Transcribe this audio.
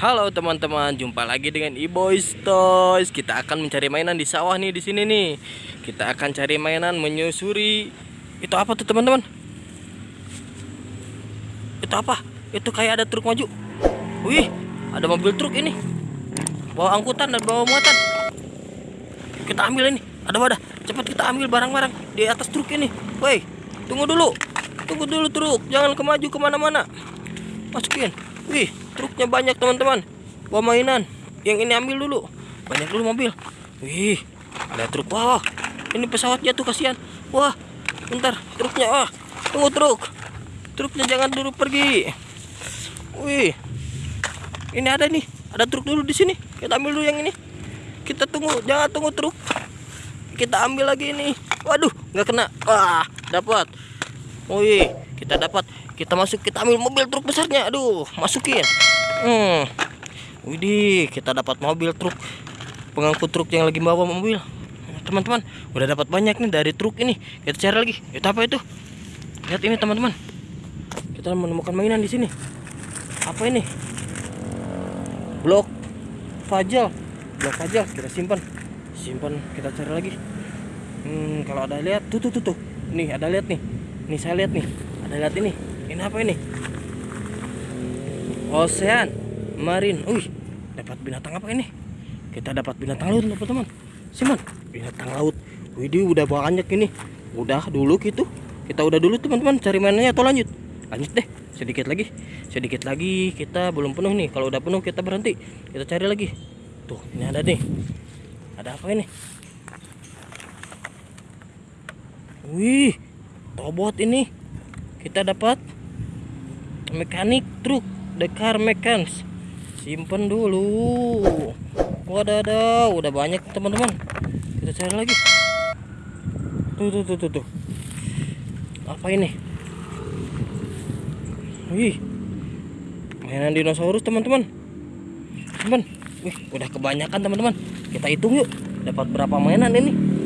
Halo teman-teman, jumpa lagi dengan E-Boys Toys. Kita akan mencari mainan di sawah nih di sini nih. Kita akan cari mainan menyusuri. Itu apa tuh teman-teman? Itu apa? Itu kayak ada truk maju. Wih, ada mobil truk ini. Bawa angkutan dan bawa muatan. Kita ambil ini. Ada wadah. Cepat kita ambil barang-barang di atas truk ini. Woi, tunggu dulu. Tunggu dulu truk. Jangan kemaju ke mana-mana. Masukin. Wih, truknya banyak teman-teman. Bawa mainan. Yang ini ambil dulu. Banyak dulu mobil. Wih, ada truk. Wah, ini pesawat jatuh kasihan. Wah, bentar truknya. Wah, tunggu truk. Truknya jangan dulu pergi. Wih, ini ada nih. Ada truk dulu di sini. Kita ambil dulu yang ini. Kita tunggu, jangan tunggu truk. Kita ambil lagi ini. Waduh, nggak kena. Wah, dapat. Wih, kita dapat. Kita masuk kita ambil mobil truk besarnya. Aduh masukin. Hmm. Widih kita dapat mobil truk. Pengangkut truk yang lagi bawa mobil. Teman-teman udah dapat banyak nih dari truk ini. Kita cari lagi. Itu apa itu? Lihat ini teman-teman. Kita menemukan mainan di sini. Apa ini? Blok fajal. Blok fajal kita simpan. Simpan kita cari lagi. Hmm, kalau ada lihat tuh tuh tuh tuh. Nih ada lihat nih nih saya lihat nih ada lihat ini ini apa ini? Ocean Marine. Wih, dapat binatang apa ini? Kita dapat binatang laut, teman-teman. Simon, binatang laut. Widih, udah banyak ini. Udah dulu gitu. Kita udah dulu teman-teman cari mainannya atau lanjut? Lanjut deh. Sedikit lagi. Sedikit lagi kita belum penuh nih. Kalau udah penuh kita berhenti. Kita cari lagi. Tuh, ini ada nih. Ada apa ini? Wih, tobot ini. Kita dapat mekanik truk the car mechanics. Simpen dulu. Wadadah udah banyak teman-teman. Kita cari lagi. Tuh tuh tuh tuh, tuh. apa ini? Wih. Mainan dinosaurus teman-teman. Teman. Wih udah kebanyakan teman-teman. Kita hitung yuk dapat berapa mainan ini